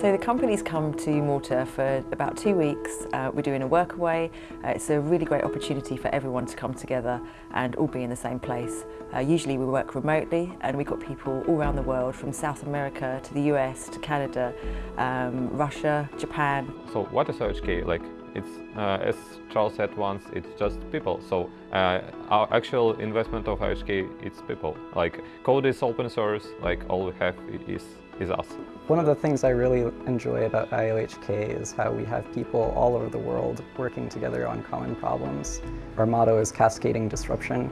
So the company's come to Malta for about two weeks. Uh, we're doing a workaway. Uh, it's a really great opportunity for everyone to come together and all be in the same place. Uh, usually we work remotely and we've got people all around the world from South America to the US to Canada, um, Russia, Japan. So what is OHK? Like it's, uh, as Charles said once, it's just people. So uh, our actual investment of OHK, it's people. Like code is open source, like all we have is is us. One of the things I really enjoy about IOHK is how we have people all over the world working together on common problems. Our motto is cascading disruption,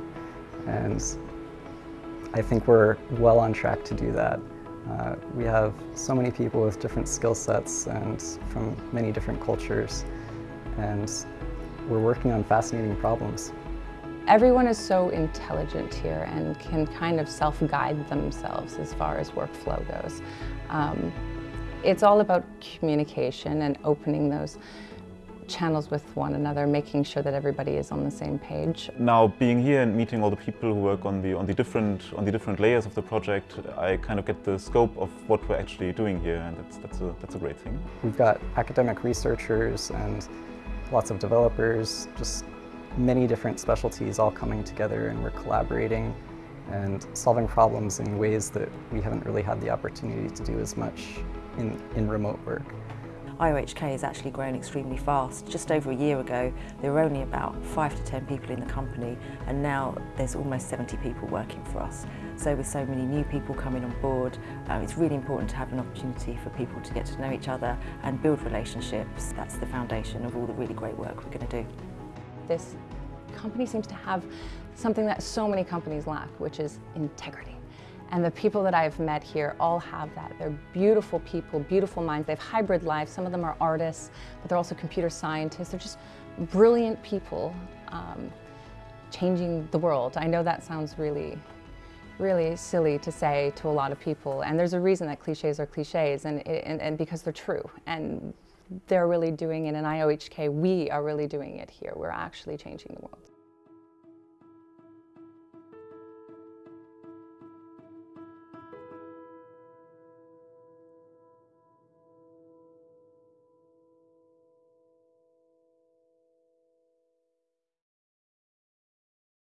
and I think we're well on track to do that. Uh, we have so many people with different skill sets and from many different cultures, and we're working on fascinating problems. Everyone is so intelligent here and can kind of self-guide themselves as far as workflow goes. Um, it's all about communication and opening those channels with one another, making sure that everybody is on the same page. Now, being here and meeting all the people who work on the on the different on the different layers of the project, I kind of get the scope of what we're actually doing here, and that's that's a that's a great thing. We've got academic researchers and lots of developers, just many different specialties all coming together and we're collaborating and solving problems in ways that we haven't really had the opportunity to do as much in, in remote work. IOHK has actually grown extremely fast. Just over a year ago, there were only about five to 10 people in the company, and now there's almost 70 people working for us. So with so many new people coming on board, um, it's really important to have an opportunity for people to get to know each other and build relationships. That's the foundation of all the really great work we're going to do. This company seems to have something that so many companies lack, which is integrity. And the people that I've met here all have that. They're beautiful people, beautiful minds. They have hybrid lives. Some of them are artists, but they're also computer scientists. They're just brilliant people um, changing the world. I know that sounds really, really silly to say to a lot of people. And there's a reason that cliches are cliches, and, and, and because they're true. And they're really doing it in IOHK. We are really doing it here. We're actually changing the world.